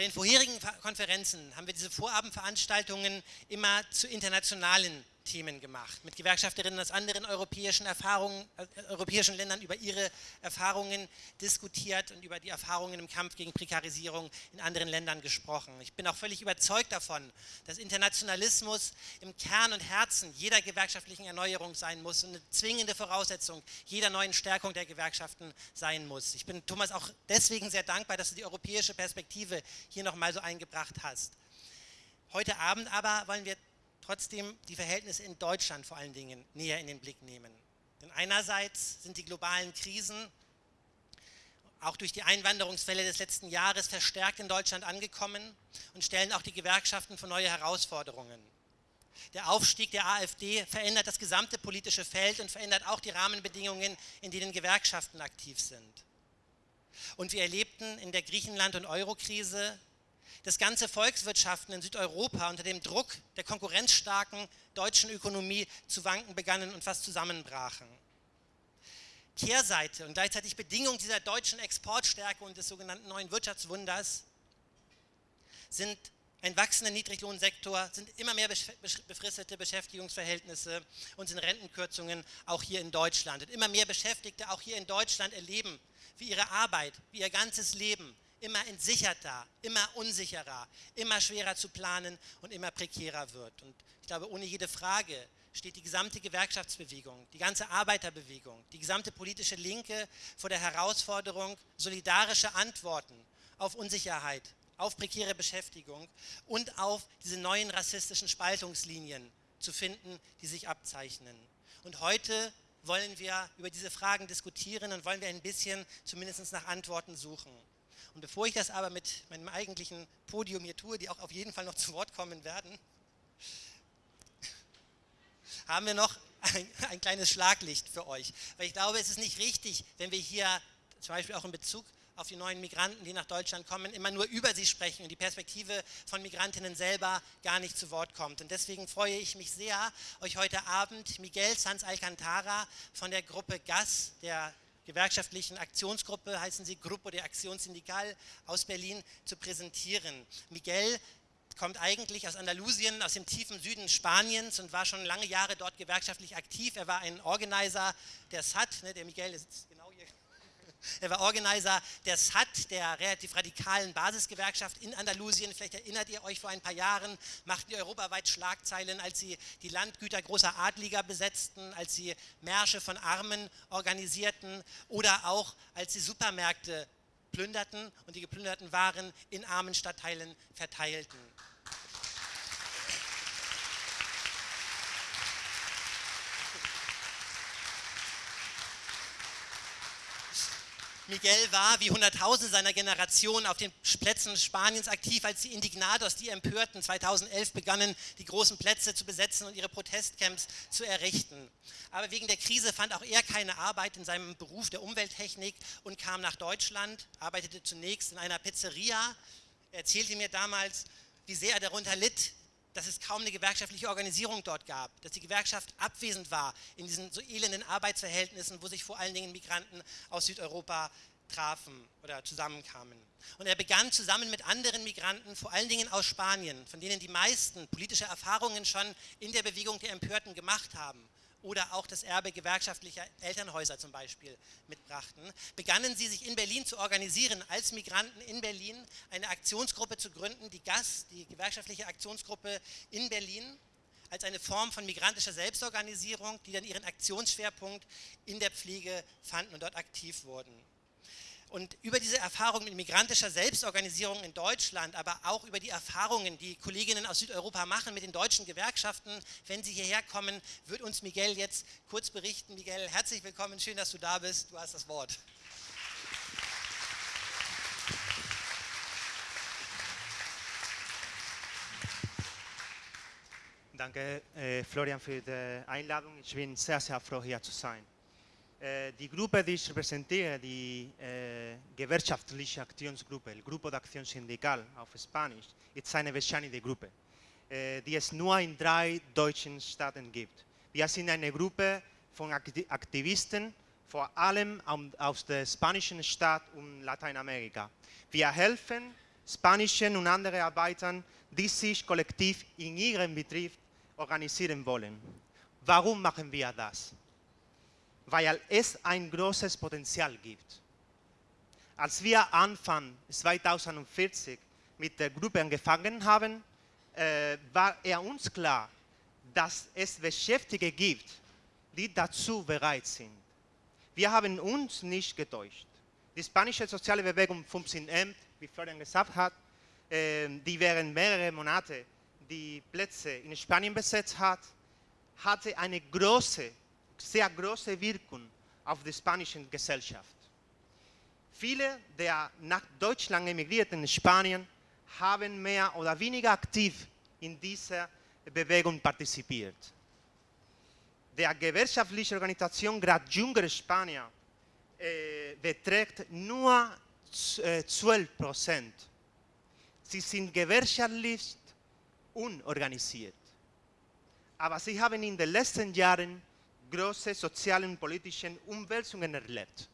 Bei den vorherigen Konferenzen haben wir diese Vorabendveranstaltungen immer zu internationalen Themen gemacht, mit Gewerkschafterinnen aus anderen europäischen, Erfahrungen, äh, europäischen Ländern über ihre Erfahrungen diskutiert und über die Erfahrungen im Kampf gegen Prekarisierung in anderen Ländern gesprochen. Ich bin auch völlig überzeugt davon, dass Internationalismus im Kern und Herzen jeder gewerkschaftlichen Erneuerung sein muss und eine zwingende Voraussetzung jeder neuen Stärkung der Gewerkschaften sein muss. Ich bin Thomas auch deswegen sehr dankbar, dass du die europäische Perspektive hier nochmal so eingebracht hast. Heute Abend aber wollen wir trotzdem die Verhältnisse in Deutschland vor allen Dingen näher in den Blick nehmen. Denn einerseits sind die globalen Krisen auch durch die Einwanderungswelle des letzten Jahres verstärkt in Deutschland angekommen und stellen auch die Gewerkschaften vor neue Herausforderungen. Der Aufstieg der AfD verändert das gesamte politische Feld und verändert auch die Rahmenbedingungen, in denen Gewerkschaften aktiv sind. Und wir erlebten in der Griechenland- und Eurokrise dass ganze Volkswirtschaften in Südeuropa unter dem Druck der konkurrenzstarken deutschen Ökonomie zu wanken begannen und fast zusammenbrachen. Kehrseite und gleichzeitig Bedingung dieser deutschen Exportstärke und des sogenannten neuen Wirtschaftswunders sind ein wachsender Niedriglohnsektor, sind immer mehr befristete Beschäftigungsverhältnisse und sind Rentenkürzungen auch hier in Deutschland. Und immer mehr Beschäftigte auch hier in Deutschland erleben, wie ihre Arbeit, wie ihr ganzes Leben immer entsicherter, immer unsicherer, immer schwerer zu planen und immer prekärer wird. Und ich glaube, ohne jede Frage steht die gesamte Gewerkschaftsbewegung, die ganze Arbeiterbewegung, die gesamte politische Linke vor der Herausforderung, solidarische Antworten auf Unsicherheit, auf prekäre Beschäftigung und auf diese neuen rassistischen Spaltungslinien zu finden, die sich abzeichnen. Und heute wollen wir über diese Fragen diskutieren und wollen wir ein bisschen zumindest nach Antworten suchen. Und bevor ich das aber mit meinem eigentlichen Podium hier tue, die auch auf jeden Fall noch zu Wort kommen werden, haben wir noch ein, ein kleines Schlaglicht für euch. Weil ich glaube, es ist nicht richtig, wenn wir hier zum Beispiel auch in Bezug auf die neuen Migranten, die nach Deutschland kommen, immer nur über sie sprechen und die Perspektive von Migrantinnen selber gar nicht zu Wort kommt. Und deswegen freue ich mich sehr, euch heute Abend Miguel Sanz Alcantara von der Gruppe GAS, der gewerkschaftlichen Aktionsgruppe, heißen sie Grupo de Acción Sindical aus Berlin, zu präsentieren. Miguel kommt eigentlich aus Andalusien, aus dem tiefen Süden Spaniens und war schon lange Jahre dort gewerkschaftlich aktiv. Er war ein Organizer der SAT, ne, der Miguel sitzt er war Organizer der SAT, der relativ radikalen Basisgewerkschaft in Andalusien. Vielleicht erinnert ihr euch, vor ein paar Jahren machten die europaweit Schlagzeilen, als sie die Landgüter großer Adliger besetzten, als sie Märsche von Armen organisierten oder auch als sie Supermärkte plünderten und die geplünderten Waren in armen Stadtteilen verteilten. Miguel war wie Hunderttausende seiner Generation auf den Plätzen Spaniens aktiv, als die Indignados, die Empörten, 2011 begannen, die großen Plätze zu besetzen und ihre Protestcamps zu errichten. Aber wegen der Krise fand auch er keine Arbeit in seinem Beruf der Umwelttechnik und kam nach Deutschland, arbeitete zunächst in einer Pizzeria. Er erzählte mir damals, wie sehr er darunter litt, dass es kaum eine gewerkschaftliche Organisierung dort gab, dass die Gewerkschaft abwesend war in diesen so elenden Arbeitsverhältnissen, wo sich vor allen Dingen Migranten aus Südeuropa trafen oder zusammenkamen. Und er begann zusammen mit anderen Migranten, vor allen Dingen aus Spanien, von denen die meisten politische Erfahrungen schon in der Bewegung der Empörten gemacht haben, oder auch das Erbe gewerkschaftlicher Elternhäuser zum Beispiel mitbrachten, begannen sie sich in Berlin zu organisieren, als Migranten in Berlin eine Aktionsgruppe zu gründen, die GAS, die gewerkschaftliche Aktionsgruppe in Berlin, als eine Form von migrantischer Selbstorganisierung, die dann ihren Aktionsschwerpunkt in der Pflege fanden und dort aktiv wurden. Und über diese Erfahrung mit migrantischer Selbstorganisierung in Deutschland, aber auch über die Erfahrungen, die Kolleginnen aus Südeuropa machen mit den deutschen Gewerkschaften, wenn sie hierher kommen, wird uns Miguel jetzt kurz berichten. Miguel, herzlich willkommen, schön, dass du da bist. Du hast das Wort. Danke, äh, Florian, für die Einladung. Ich bin sehr, sehr froh, hier zu sein. Eh, die Gruppe, die ich repräsentiere, die äh, gewerkschaftliche Aktionsgruppe, el Grupo de Acción Sindical auf Spanisch, ist eine bescheinigte Gruppe, äh, die es nur in drei deutschen Staaten gibt. Wir sind eine Gruppe von Aktivisten, vor allem aus der spanischen Stadt und Lateinamerika. Wir helfen spanischen und anderen Arbeitern, die sich kollektiv in ihrem Betrieb organisieren wollen. Warum machen wir das? Weil es ein großes Potenzial gibt. Als wir Anfang 2040 mit der Gruppe angefangen haben, äh, war er uns klar, dass es Beschäftigte gibt, die dazu bereit sind. Wir haben uns nicht getäuscht. Die spanische soziale Bewegung 15M, wie Florian gesagt hat, äh, die während mehrere Monate die Plätze in Spanien besetzt hat, hatte eine große, sehr große Wirkung auf die spanische Gesellschaft. Viele der nach Deutschland emigrierten Spanier haben mehr oder weniger aktiv in dieser Bewegung partizipiert. Der gewerkschaftliche Organisation gerade jüngere Spanier äh, beträgt nur äh, 12 Prozent. Sie sind gewerkschaftlich unorganisiert. Aber sie haben in den letzten Jahren große soziale und politische Umwälzungen erlebt.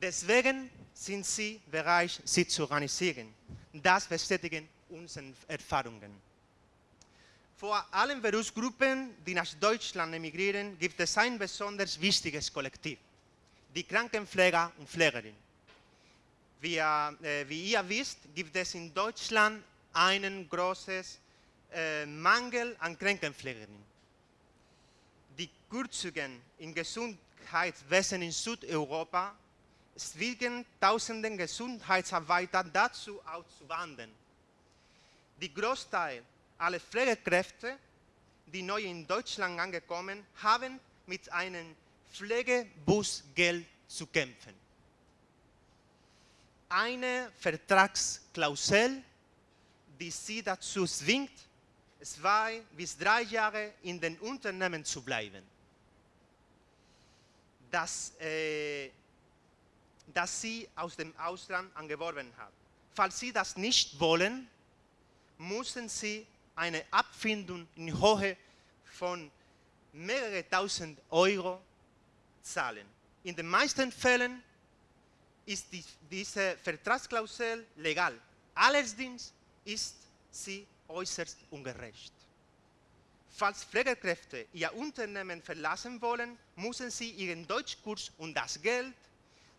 Deswegen sind sie bereit, sich zu organisieren. Das bestätigen unsere Erfahrungen. Vor allen Berufsgruppen, die nach Deutschland emigrieren, gibt es ein besonders wichtiges Kollektiv, die Krankenpfleger und Pflegerinnen. Wie, äh, wie ihr wisst, gibt es in Deutschland einen großen äh, Mangel an Krankenpflegerinnen. Die Kürzungen im Gesundheitswesen in Südeuropa zwingen tausenden Gesundheitsarbeiter dazu auszuwandern. Die Großteil aller Pflegekräfte, die neu in Deutschland angekommen, haben mit einem Pflegebusgeld zu kämpfen. Eine Vertragsklausel, die sie dazu zwingt, zwei bis drei Jahre in den Unternehmen zu bleiben. Das äh, das sie aus dem Ausland angeworben hat. Falls sie das nicht wollen, müssen sie eine Abfindung in Höhe von mehrere tausend Euro zahlen. In den meisten Fällen ist die, diese Vertragsklausel legal. Allerdings ist sie äußerst ungerecht. Falls Pflegekräfte ihr Unternehmen verlassen wollen, müssen sie ihren Deutschkurs und das Geld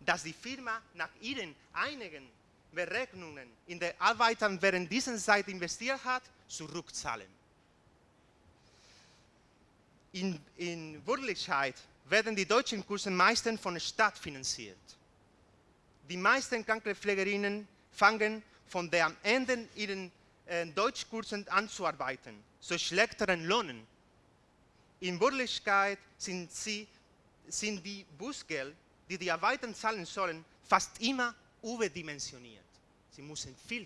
dass die Firma nach ihren einigen Berechnungen in der Arbeiter während dieser Zeit investiert hat, zurückzahlen. In, in Wirklichkeit werden die deutschen Kurse meistens von der Stadt finanziert. Die meisten Krankenpflegerinnen fangen von der am Ende ihren Deutschkursen an zu arbeiten, schlechteren Lohnen. In Wirklichkeit sind, sie, sind die Busgeld die die Arbeiter zahlen sollen, fast immer überdimensioniert. Sie müssen viel,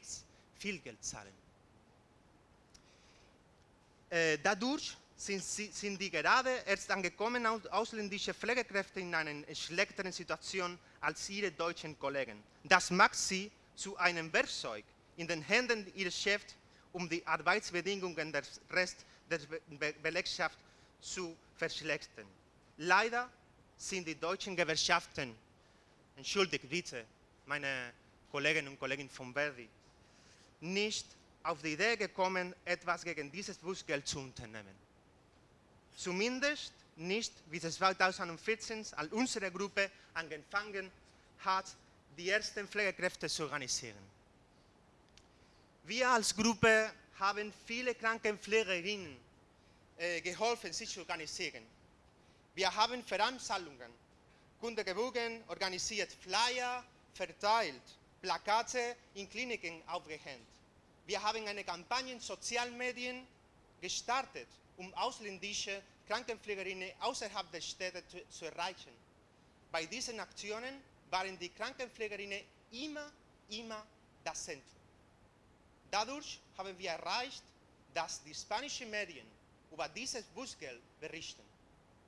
viel Geld zahlen. Äh, dadurch sind, sie, sind, die gerade erst angekommenen ausländischen Pflegekräfte in einer schlechteren Situation als ihre deutschen Kollegen. Das macht sie zu einem Werkzeug in den Händen ihres Chefs, um die Arbeitsbedingungen des Rest der Be Belegschaft zu verschlechtern. Leider sind die deutschen Gewerkschaften, entschuldigt bitte, meine Kolleginnen und Kollegen von Verdi, nicht auf die Idee gekommen, etwas gegen dieses Bußgeld zu unternehmen. Zumindest nicht, wie es 2014, als unsere Gruppe angefangen hat, die ersten Pflegekräfte zu organisieren. Wir als Gruppe haben viele Krankenpflegerinnen äh, geholfen, sich zu organisieren. Wir haben Veranstaltungen, Kundgebungen organisiert, Flyer verteilt, Plakate in Kliniken aufgehängt. Wir haben eine Kampagne in Sozialmedien gestartet, um ausländische Krankenpflegerinnen außerhalb der Städte zu, zu erreichen. Bei diesen Aktionen waren die Krankenpflegerinnen immer, immer das Zentrum. Dadurch haben wir erreicht, dass die spanischen Medien über dieses Busgeld berichten.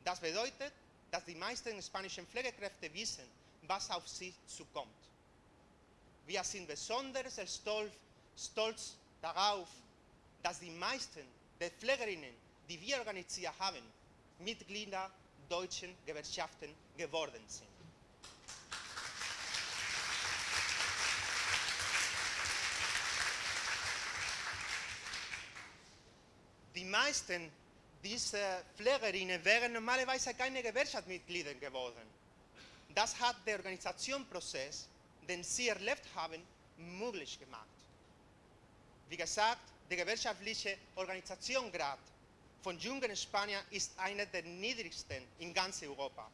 Das bedeutet, dass die meisten spanischen Pflegekräfte wissen, was auf sie zukommt. Wir sind besonders stolz, stolz darauf, dass die meisten der Pflegerinnen, die wir organisiert haben, Mitglieder deutschen Gewerkschaften geworden sind. – meisten dieser Pflegerinnen wären normalerweise keine Gewerkschaftsmitglieder geworden. Das hat der Organisationsprozess, den sie erlebt haben, möglich gemacht. Wie gesagt, der gewerkschaftliche Organisationsgrad von jungen Spaniern ist einer der niedrigsten in ganz Europa.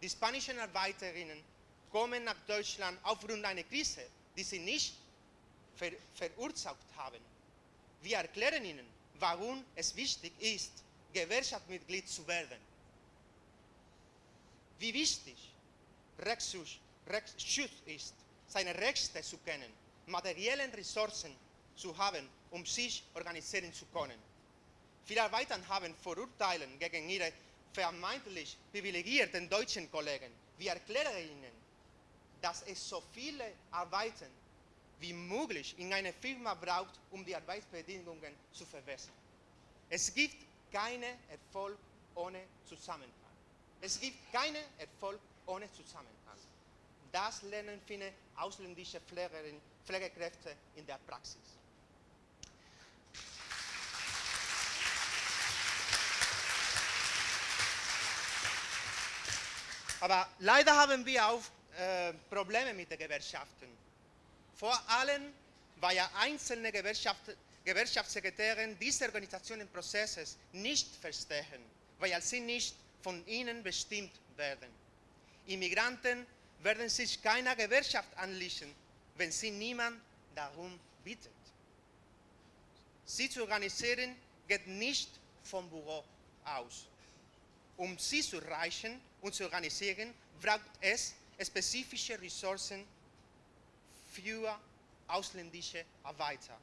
Die spanischen Arbeiterinnen kommen nach Deutschland aufgrund einer Krise, die sie nicht ver verursacht haben. Wir erklären ihnen, warum es wichtig ist, Gewerkschaftsmitglied zu werden. Wie wichtig Rechtsschutz, Rechtsschutz ist, seine Rechte zu kennen, materielle Ressourcen zu haben, um sich organisieren zu können. Viele Arbeiter haben Vorurteile gegen ihre vermeintlich privilegierten deutschen Kollegen. Wir erklären ihnen, dass es so viele Arbeiten wie möglich in einer Firma braucht, um die Arbeitsbedingungen zu verbessern. Es gibt keinen Erfolg ohne Zusammenhang. Es gibt keinen Erfolg ohne Zusammenhang. Das lernen viele ausländische Pflegerinnen, Pflegekräfte in der Praxis. Aber leider haben wir auch äh, Probleme mit den Gewerkschaften. Vor allem, weil ja einzelne Gewerkschaft, Gewerkschaftssekretäre diese Organisationenprozesses nicht verstehen, weil sie nicht von ihnen bestimmt werden. Immigranten werden sich keiner Gewerkschaft anlischen, wenn sie niemand darum bittet. Sie zu organisieren geht nicht vom Büro aus. Um sie zu erreichen und zu organisieren, braucht es spezifische Ressourcen für ausländische Arbeiter.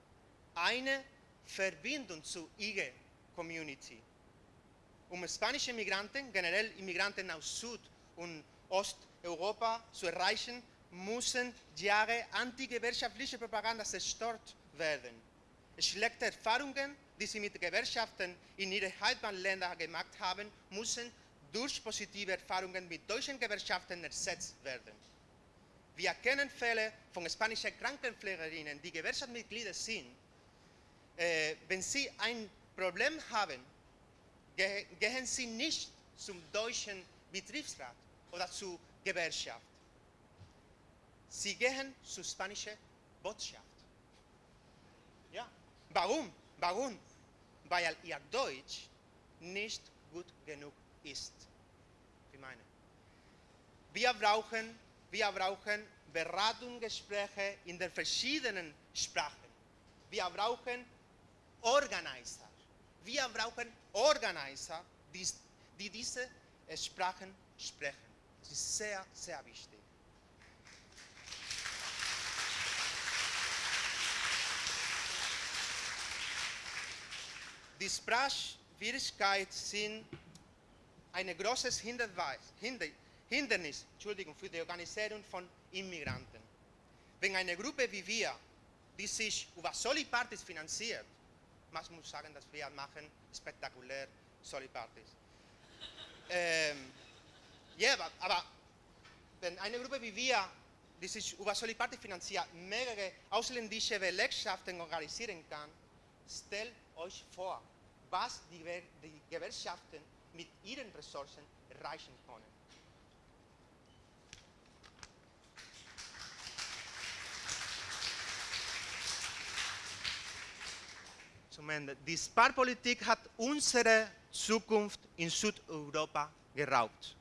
Eine Verbindung zu ihrer Community. Um spanische Migranten, generell Immigranten aus Süd- und Osteuropa zu erreichen, müssen Jahre antigewerkschaftliche Propaganda zerstört werden. Schlechte Erfahrungen die sie mit Gewerkschaften in ihren Heimatländern gemacht haben, müssen durch positive Erfahrungen mit deutschen Gewerkschaften ersetzt werden. Wir kennen Fälle von spanischen Krankenpflegerinnen, die Gewerkschaftsmitglieder sind. Äh, wenn sie ein Problem haben, ge gehen sie nicht zum deutschen Betriebsrat oder zur Gewerkschaft. Sie gehen zur spanischen Botschaft. Ja. Warum? Warum? Weil ihr Deutsch nicht gut genug ist. Ich meine, wir brauchen, wir brauchen Beratungsgespräche in den verschiedenen Sprachen. Wir brauchen Organizer. Wir brauchen Organizer, die, die diese Sprachen sprechen. Das ist sehr, sehr wichtig. Die Sprachschwierigkeiten sind ein großes Hindernis Entschuldigung, für die Organisierung von Immigranten. Wenn eine Gruppe wie wir, die sich über Solipartys finanziert, man muss sagen, dass wir machen spektakulär Solipartys. ähm, ja, aber, aber wenn eine Gruppe wie wir, die sich über Solipartys finanziert, mehrere ausländische Belegschaften organisieren kann, stellt euch vor, was die, die Gewerkschaften mit ihren Ressourcen erreichen können. Zum Ende. Die Sparpolitik hat unsere Zukunft in Südeuropa geraubt.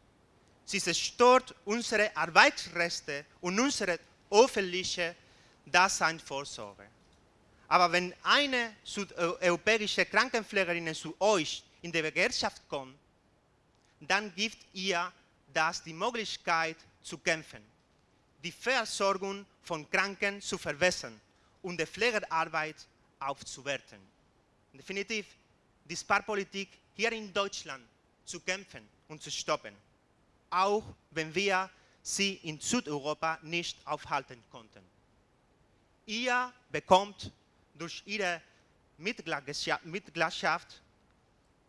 Sie zerstört unsere Arbeitsrechte und unsere öffentliche Daseinsvorsorge. Aber wenn eine südeuropäische Krankenpflegerin zu euch in die Gewerkschaft kommt, dann gibt ihr das die Möglichkeit zu kämpfen, die Versorgung von Kranken zu verbessern und die Pflegearbeit aufzuwerten. Definitiv die Sparpolitik hier in Deutschland zu kämpfen und zu stoppen, auch wenn wir sie in Südeuropa nicht aufhalten konnten. Ihr bekommt durch Ihre Mitgliedschaft,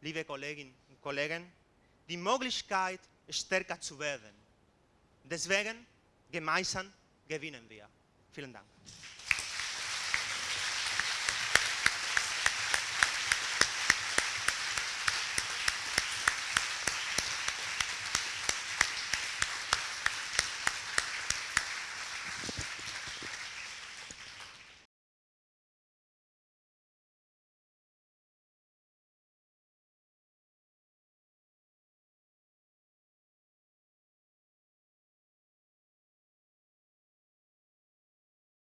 liebe Kolleginnen und Kollegen, die Möglichkeit, stärker zu werden. Deswegen, gemeinsam gewinnen wir. Vielen Dank.